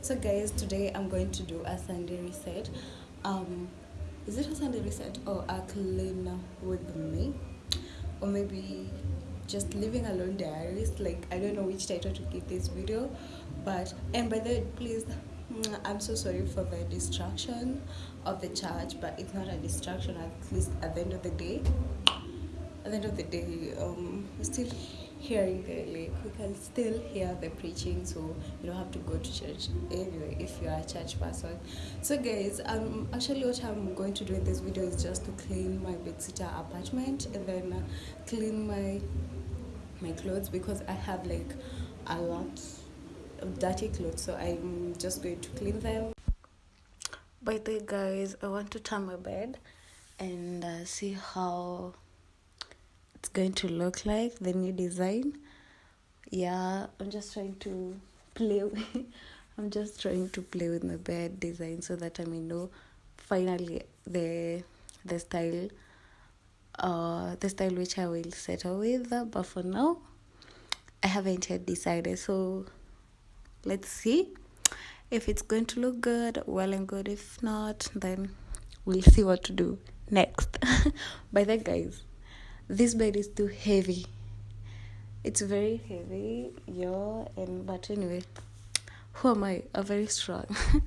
So, guys, today I'm going to do a Sunday reset. Um, is it a Sunday reset or a clean with me? Or maybe just living alone diaries? Like, I don't know which title to give this video. But, and by the way, please I'm so sorry for the distraction of the church, but it's not a distraction at least at the end of the day at the end of the day, um, still hearing the like we can still hear the preaching, so you don't have to go to church anyway if you're a church person. So, guys, um, actually, what I'm going to do in this video is just to clean my bedsitter apartment and then uh, clean my my clothes because I have like a lot of dirty clothes, so I'm just going to clean them. By the way, guys, I want to turn my bed and uh, see how it's going to look like the new design. Yeah i'm just trying to play with i'm just trying to play with my bed design so that i may know finally the the style uh the style which i will settle with but for now i haven't yet decided. So let's see if it's going to look good well and good. If not then we'll see what to do next. By the guys this bed is too heavy. It's very heavy yeah and but anyway who am i? I'm very strong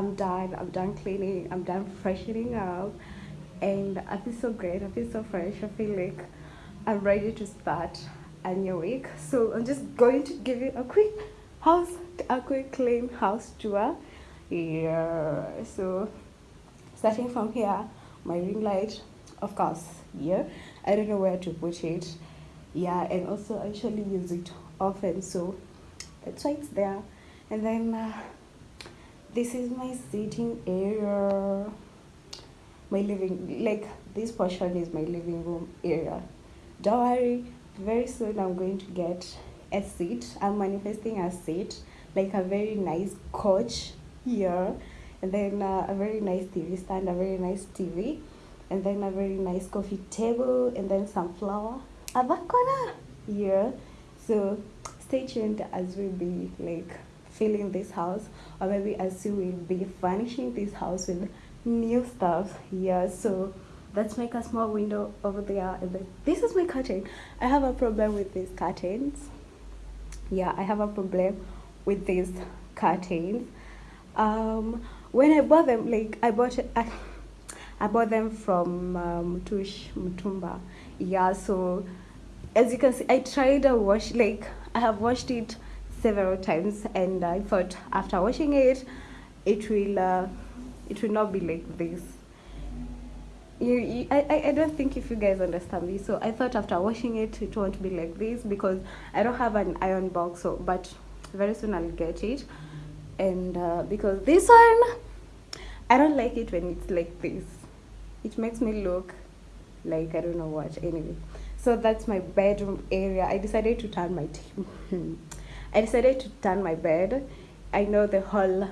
I'm done. I'm done cleaning. I'm done freshening up. And I feel so great. I feel so fresh. I feel like I'm ready to start a new week. So I'm just going to give you a quick house, a quick clean house tour. Yeah. So starting from here, my ring light, of course, yeah. I don't know where to put it. Yeah, and also I usually use it often. So that's why it's there. And then uh, this is my sitting area. My living like this portion is my living room area. Don't worry very soon i'm going to get a seat. I'm manifesting a seat like a very nice couch here and then uh, a very nice tv stand a very nice tv and then a very nice coffee table and then some flower corner here. So stay tuned as we be like filling this house or maybe as we will be furnishing this house with new stuff yeah so let's make a small window over there and then this is my curtain. I have a problem with these curtains. Yeah i have a problem with these curtains. Um when i bought them like i bought I, I bought them from um, Mutush Mutumba. Yeah so as you can see I tried a wash like I have washed it several times and I thought after washing it it will uh, it will not be like this. You, you I, I don't think if you guys understand this so I thought after washing it it won't be like this because I don't have an iron box so but very soon I'll get it. And uh, because this one I don't like it when it's like this. It makes me look like I don't know what. Anyway so that's my bedroom area. I decided to turn my I decided to turn my bed. I know the whole,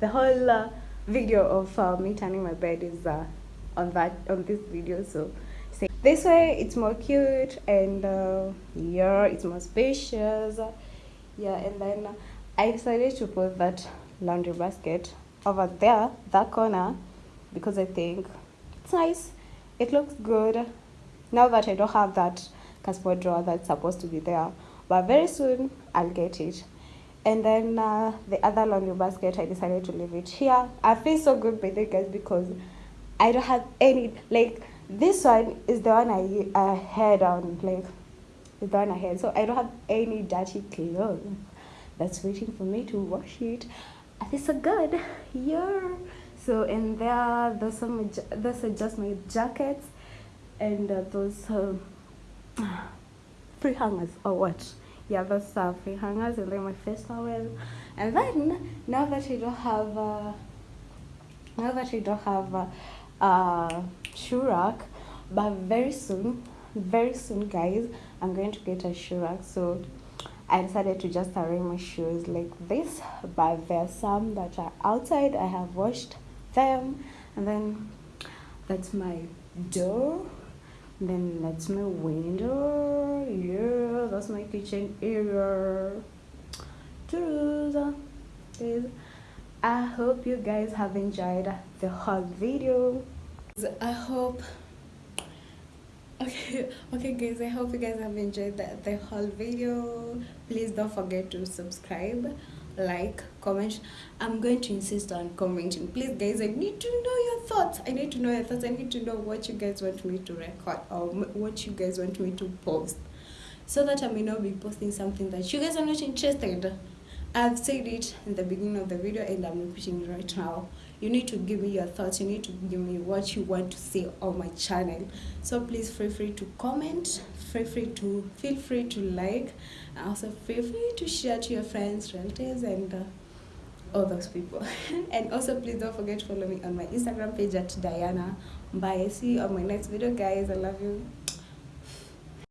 the whole uh, video of uh, me turning my bed is uh, on that on this video. So say this way it's more cute and uh, yeah, it's more spacious. Yeah, and then I decided to put that laundry basket over there, that corner, because I think it's nice. It looks good. Now that I don't have that cardboard drawer that's supposed to be there but very soon I'll get it. And then uh, the other laundry basket, I decided to leave it here. I feel so good by the guys because I don't have any, like, this one is the one I, I had on, like, the one I had. So I don't have any dirty clothes that's waiting for me to wash it. I feel so good. Yeah. So in there, there's some, those are just my jackets and uh, those uh, free hangers or what? Yeah those are free hangers and then my face towel. And then now that you don't have uh, now that you don't have a uh, uh, shoe rack but very soon very soon guys i'm going to get a shoe rack. So i decided to just arrange my shoes like this but there are some that are outside i have washed them. And then that's my door then that's my window yeah that's my kitchen area. I hope you guys have enjoyed the whole video. I hope okay okay guys i hope you guys have enjoyed the, the whole video. Please don't forget to subscribe like comment i'm going to insist on commenting. Please guys i need to know your thoughts. I need to know your thoughts. I need to know what you guys want me to record or what you guys want me to post. So that i may not be posting something that you guys are not interested. I've said it in the beginning of the video and i'm repeating it right now. You need to give me your thoughts. You need to give me what you want to see on my channel. So please feel free to comment. Feel free to feel free to like. And also feel free to share to your friends relatives and uh, all those people. And also please don't forget to follow me on my instagram page at diana bye see you on my next video guys. I love you